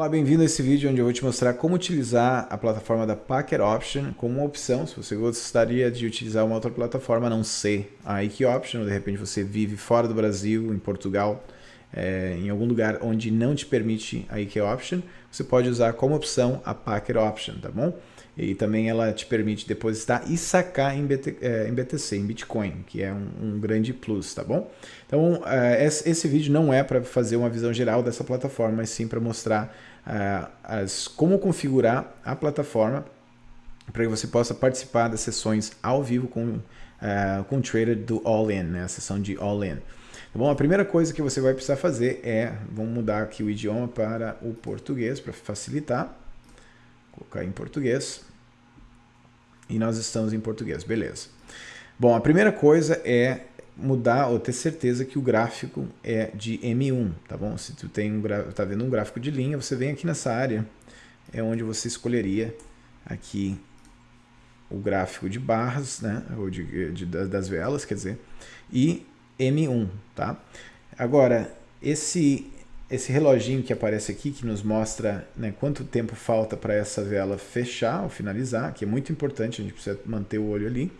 Olá, bem-vindo a esse vídeo onde eu vou te mostrar como utilizar a plataforma da Packer Option como uma opção. Se você gostaria de utilizar uma outra plataforma, não ser a IQ Option, ou de repente você vive fora do Brasil, em Portugal, é, em algum lugar onde não te permite a IQ Option, você pode usar como opção a Packer Option, tá bom? E também ela te permite depositar e sacar em, BT, é, em BTC, em Bitcoin, que é um, um grande plus, tá bom? Então, é, esse vídeo não é para fazer uma visão geral dessa plataforma, mas sim para mostrar é, as, como configurar a plataforma para que você possa participar das sessões ao vivo com, é, com o trader do All-In, né? a sessão de All-In. Tá bom, a primeira coisa que você vai precisar fazer é, vamos mudar aqui o idioma para o português para facilitar, colocar em português e nós estamos em português, beleza. Bom, a primeira coisa é mudar ou ter certeza que o gráfico é de M1, tá bom? Se tu tem um tá vendo um gráfico de linha, você vem aqui nessa área, é onde você escolheria aqui o gráfico de barras, né, ou de, de das velas, quer dizer, e M1, tá? Agora, esse esse reloginho que aparece aqui, que nos mostra né, quanto tempo falta para essa vela fechar ou finalizar, que é muito importante, a gente precisa manter o olho ali.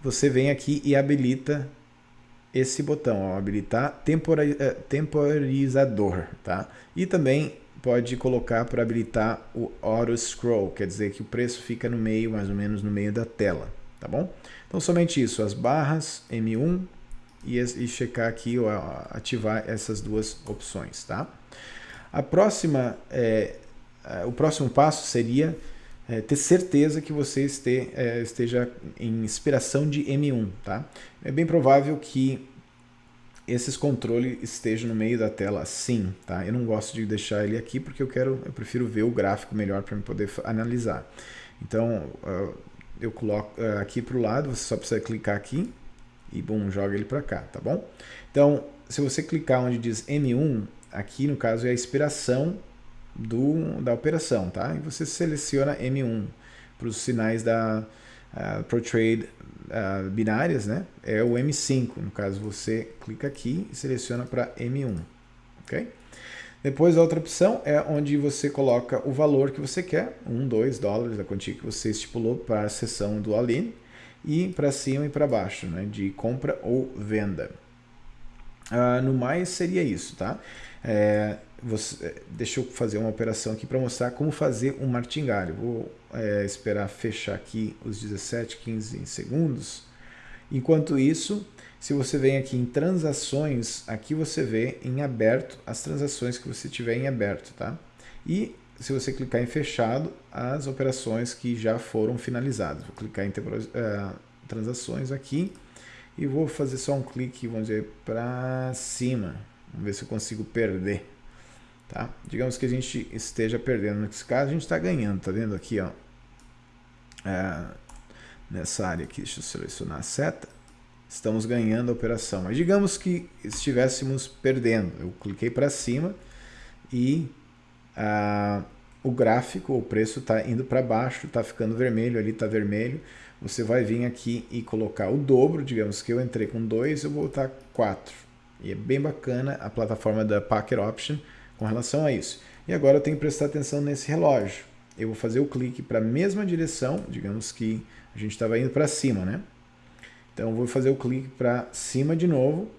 Você vem aqui e habilita esse botão, ó, habilitar tempora, eh, temporizador, tá? E também pode colocar para habilitar o Auto Scroll, quer dizer que o preço fica no meio, mais ou menos no meio da tela, tá bom? Então somente isso, as barras M1 e, e checar aqui, ou ativar essas duas opções, tá? A próxima, é, o próximo passo seria é, ter certeza que você este, é, esteja em inspiração de M1, tá? É bem provável que esses controles estejam no meio da tela assim, tá? Eu não gosto de deixar ele aqui porque eu quero, eu prefiro ver o gráfico melhor para poder analisar. Então, eu coloco aqui para o lado, você só precisa clicar aqui e bom, joga ele para cá, tá bom? Então, se você clicar onde diz M1, aqui no caso é a expiração do, da operação, tá? E você seleciona M1 para os sinais da uh, ProTrade uh, binárias, né? É o M5, no caso você clica aqui e seleciona para M1, ok? Depois a outra opção é onde você coloca o valor que você quer, 1, 2 dólares, a quantia que você estipulou para a sessão do Aline, e para cima e para baixo, né, de compra ou venda. Uh, no mais seria isso, tá? É, você, deixa eu fazer uma operação aqui para mostrar como fazer um martingalho. Vou é, esperar fechar aqui os 17, 15 segundos. Enquanto isso, se você vem aqui em transações, aqui você vê em aberto as transações que você tiver em aberto, tá? E se você clicar em fechado, as operações que já foram finalizadas. Vou clicar em uh, transações aqui e vou fazer só um clique, vamos dizer, para cima. Vamos ver se eu consigo perder. Tá? Digamos que a gente esteja perdendo. Nesse caso, a gente está ganhando. Tá vendo aqui, ó? É, nessa área aqui, deixa eu selecionar a seta. Estamos ganhando a operação. Mas digamos que estivéssemos perdendo. Eu cliquei para cima e ah, o gráfico, o preço está indo para baixo, está ficando vermelho, ali está vermelho. Você vai vir aqui e colocar o dobro, digamos que eu entrei com 2, eu vou botar 4. E é bem bacana a plataforma da Packer Option com relação a isso. E agora eu tenho que prestar atenção nesse relógio. Eu vou fazer o clique para a mesma direção, digamos que a gente estava indo para cima, né? Então eu vou fazer o clique para cima de novo,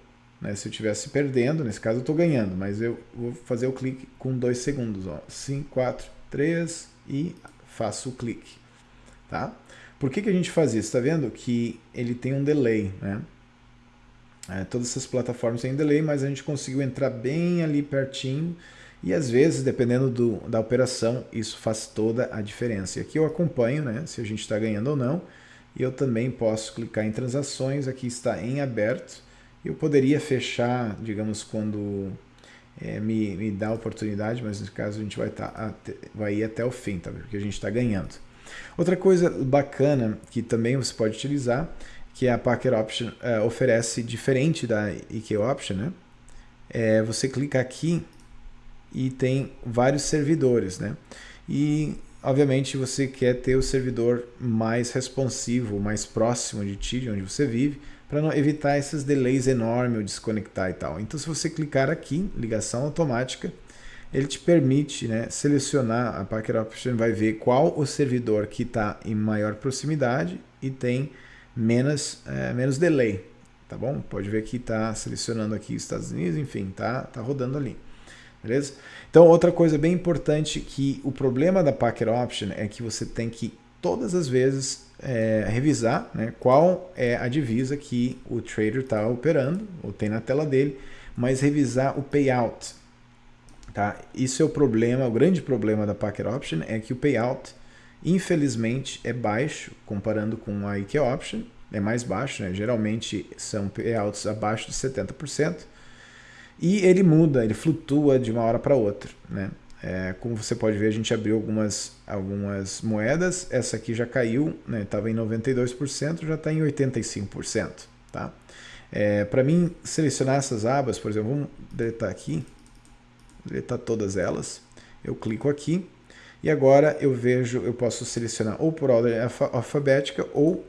né? Se eu estivesse perdendo, nesse caso eu estou ganhando, mas eu vou fazer o clique com dois segundos. 5, 4, 3 e faço o clique. Tá? Por que, que a gente faz isso? Está vendo que ele tem um delay. Né? É, todas essas plataformas têm delay, mas a gente conseguiu entrar bem ali pertinho e às vezes, dependendo do, da operação, isso faz toda a diferença. E aqui eu acompanho né, se a gente está ganhando ou não. E eu também posso clicar em transações, aqui está em aberto eu poderia fechar, digamos, quando é, me, me dá a oportunidade, mas no caso a gente vai, tá, até, vai ir até o fim, tá? porque a gente está ganhando. Outra coisa bacana que também você pode utilizar, que a Packer Option é, oferece diferente da IK Option, né? É, você clica aqui e tem vários servidores, né? E obviamente você quer ter o servidor mais responsivo, mais próximo de ti, de onde você vive, para evitar esses delays enormes, ou desconectar e tal. Então se você clicar aqui, ligação automática, ele te permite né, selecionar, a Packet Option vai ver qual o servidor que está em maior proximidade e tem menos, é, menos delay, tá bom? Pode ver que está selecionando aqui Estados Unidos, enfim, tá, tá rodando ali, beleza? Então, outra coisa bem importante que o problema da Packet Option é que você tem que todas as vezes é, revisar né, qual é a divisa que o trader está operando, ou tem na tela dele, mas revisar o payout, Tá? Isso é o problema, o grande problema da Packet Option é que o payout, infelizmente, é baixo comparando com a IK Option, é mais baixo, né? geralmente são payouts abaixo de 70%, e ele muda, ele flutua de uma hora para outra. Né? É, como você pode ver, a gente abriu algumas, algumas moedas, essa aqui já caiu, estava né? em 92%, já está em 85%. Tá? É, para mim, selecionar essas abas, por exemplo, vamos deletar aqui, deletar todas elas. Eu clico aqui e agora eu vejo, eu posso selecionar ou por ordem alfabética ou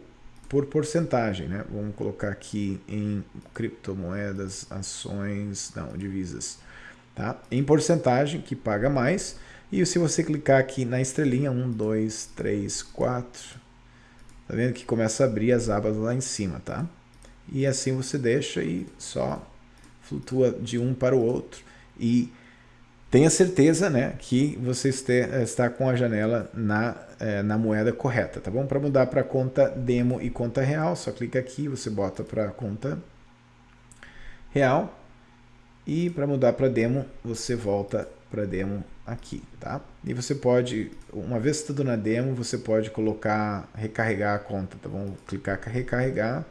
por porcentagem, né? Vamos colocar aqui em criptomoedas, ações, não, divisas, tá? Em porcentagem, que paga mais. E se você clicar aqui na estrelinha, 1, 2, 3, 4, tá vendo que começa a abrir as abas lá em cima, tá? E assim você deixa e só flutua de um para o outro. E tenha certeza né, que você está com a janela na, é, na moeda correta, tá bom? Para mudar para conta demo e conta real, só clica aqui, você bota para conta real e para mudar para demo, você volta para demo aqui, tá? E você pode, uma vez tudo na demo, você pode colocar, recarregar a conta, tá bom? Clicar recarregar,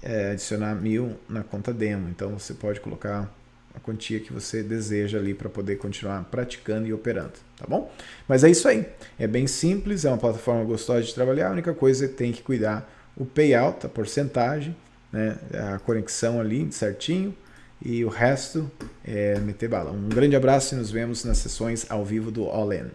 é, adicionar mil na conta demo, então você pode colocar a quantia que você deseja ali para poder continuar praticando e operando, tá bom? Mas é isso aí, é bem simples, é uma plataforma gostosa de trabalhar, a única coisa é tem que cuidar o payout, a porcentagem, né, a conexão ali certinho, e o resto é meter bala. Um grande abraço e nos vemos nas sessões ao vivo do All In.